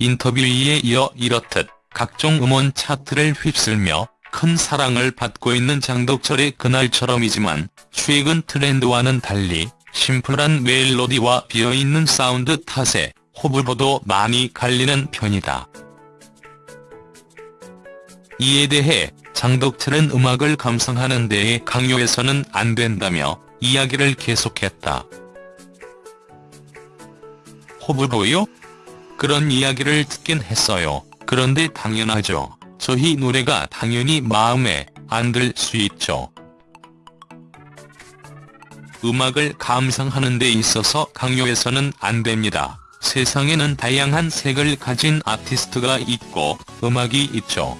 인터뷰에 이어 이렇듯 각종 음원 차트를 휩쓸며 큰 사랑을 받고 있는 장덕철의 그날처럼이지만 최근 트렌드와는 달리 심플한 멜로디와 비어있는 사운드 탓에 호불호도 많이 갈리는 편이다. 이에 대해 장덕철은 음악을 감상하는 데에 강요해서는 안 된다며 이야기를 계속했다. 호불호요? 그런 이야기를 듣긴 했어요. 그런데 당연하죠. 저희 노래가 당연히 마음에 안 들 수 있죠. 음악을 감상하는 데 있어서 강요해서는 안 됩니다. 세상에는 다양한 색을 가진 아티스트가 있고 음악이 있죠.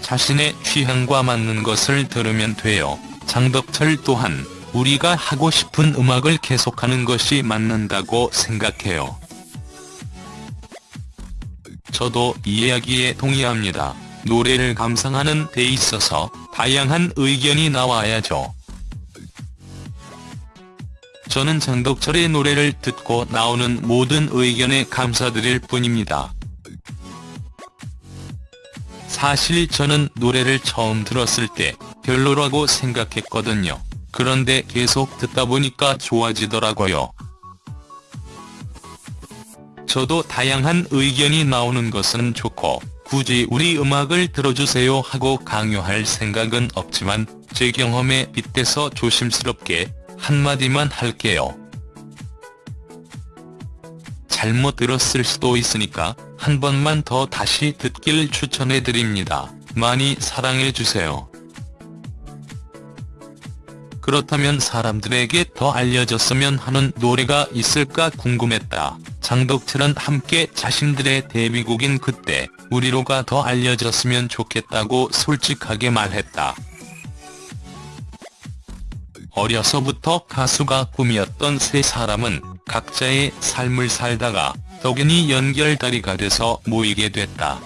자신의 취향과 맞는 것을 들으면 돼요. 장덕철 또한 우리가 하고 싶은 음악을 계속하는 것이 맞는다고 생각해요. 저도 이 이야기에 동의합니다. 노래를 감상하는 데 있어서 다양한 의견이 나와야죠. 저는 장덕철의 노래를 듣고 나오는 모든 의견에 감사드릴 뿐입니다. 사실 저는 노래를 처음 들었을 때 별로라고 생각했거든요. 그런데 계속 듣다 보니까 좋아지더라고요. 저도 다양한 의견이 나오는 것은 좋고 굳이 우리 음악을 들어주세요 하고 강요할 생각은 없지만 제 경험에 빗대서 조심스럽게 한마디만 할게요. 잘못 들었을 수도 있으니까 한 번만 더 다시 듣길 추천해드립니다. 많이 사랑해주세요. 그렇다면 사람들에게 더 알려졌으면 하는 노래가 있을까 궁금했다. 장덕철은 함께 자신들의 데뷔곡인 그때 우리로가 더 알려졌으면 좋겠다고 솔직하게 말했다. 어려서부터 가수가 꿈이었던 세 사람은 각자의 삶을 살다가 덕연이 연결다리가 돼서 모이게 됐다.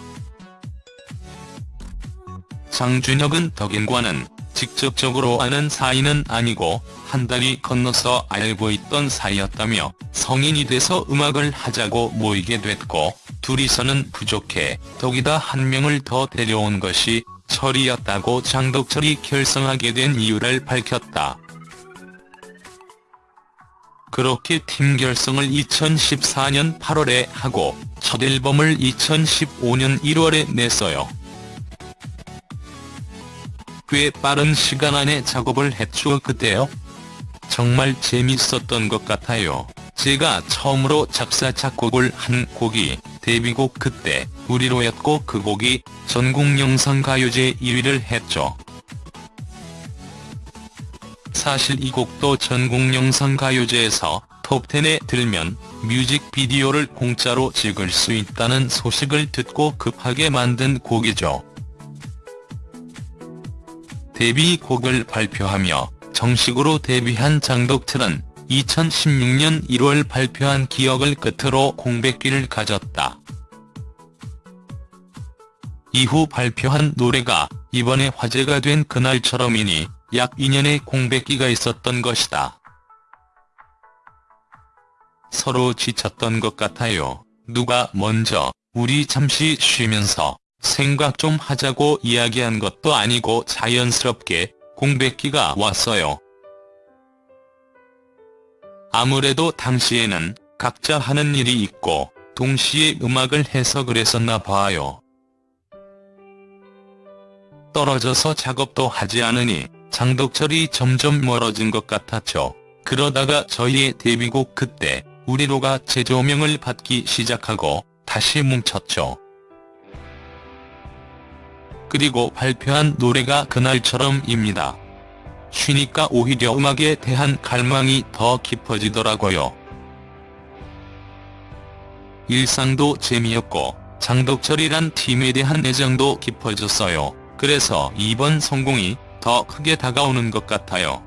장준혁은 덕인과는 직접적으로 아는 사이는 아니고 한 달이 건너서 알고 있던 사이였다며 성인이 돼서 음악을 하자고 모이게 됐고 둘이서는 부족해 덕이다 한 명을 더 데려온 것이 철이었다고 장덕철이 결성하게 된 이유를 밝혔다. 그렇게 팀 결성을 2014년 8월에 하고 첫 앨범을 2015년 1월에 냈어요. 꽤 빠른 시간 안에 작업을 했죠 그때요. 정말 재밌었던 것 같아요. 제가 처음으로 작사 작곡을 한 곡이 데뷔곡 그때 우리로였고 그 곡이 전국 영상 가요제 1위를 했죠. 사실 이 곡도 전국 영상 가요제에서 톱10에 들면 뮤직비디오를 공짜로 찍을 수 있다는 소식을 듣고 급하게 만든 곡이죠. 데뷔 곡을 발표하며 정식으로 데뷔한 장덕철은 2016년 1월 발표한 기억을 끝으로 공백기를 가졌다. 이후 발표한 노래가 이번에 화제가 된 그날처럼이니 약 2년의 공백기가 있었던 것이다. 서로 지쳤던 것 같아요. 누가 먼저 우리 잠시 쉬면서 생각 좀 하자고 이야기한 것도 아니고 자연스럽게 공백기가 왔어요. 아무래도 당시에는 각자 하는 일이 있고 동시에 음악을 해서 그랬었나 봐요. 떨어져서 작업도 하지 않으니 장덕철이 점점 멀어진 것 같았죠. 그러다가 저희의 데뷔곡 그때 우리로가 재조명을 받기 시작하고 다시 뭉쳤죠. 그리고 발표한 노래가 그날처럼입니다. 쉬니까 오히려 음악에 대한 갈망이 더 깊어지더라고요. 일상도 재미였고 장덕철이란 팀에 대한 애정도 깊어졌어요. 그래서 이번 성공이 더 크게 다가오는 것 같아요.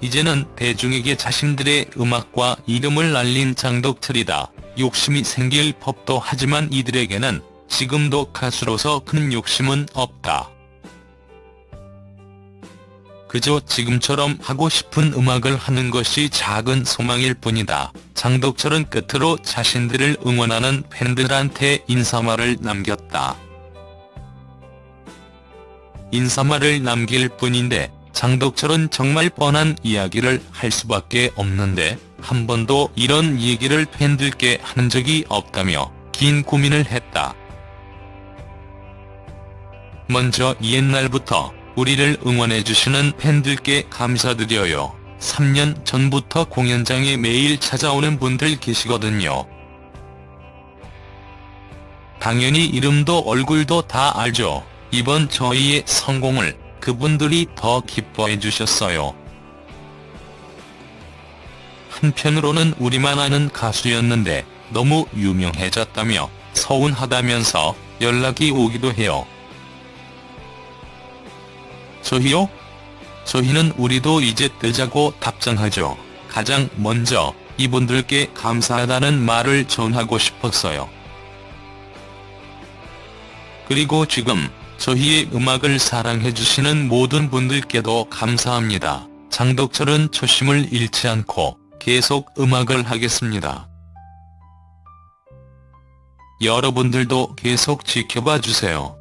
이제는 대중에게 자신들의 음악과 이름을 알린 장덕철이다. 욕심이 생길 법도 하지만 이들에게는 지금도 가수로서 큰 욕심은 없다. 그저 지금처럼 하고 싶은 음악을 하는 것이 작은 소망일 뿐이다. 장덕철은 끝으로 자신들을 응원하는 팬들한테 인사말을 남겼다. 인사말을 남길 뿐인데 장덕철은 정말 뻔한 이야기를 할 수밖에 없는데 한 번도 이런 얘기를 팬들께 한 적이 없다며 긴 고민을 했다. 먼저 옛날부터 우리를 응원해주시는 팬들께 감사드려요. 3년 전부터 공연장에 매일 찾아오는 분들 계시거든요. 당연히 이름도 얼굴도 다 알죠. 이번 저희의 성공을 그분들이 더 기뻐해 주셨어요. 한편으로는 우리만 아는 가수였는데 너무 유명해졌다며 서운하다면서 연락이 오기도 해요. 저희요? 저희는 우리도 이제 뜨자고 답장하죠. 가장 먼저 이분들께 감사하다는 말을 전하고 싶었어요. 그리고 지금 저희의 음악을 사랑해주시는 모든 분들께도 감사합니다. 장덕철은 초심을 잃지 않고 계속 음악을 하겠습니다. 여러분들도 계속 지켜봐 주세요.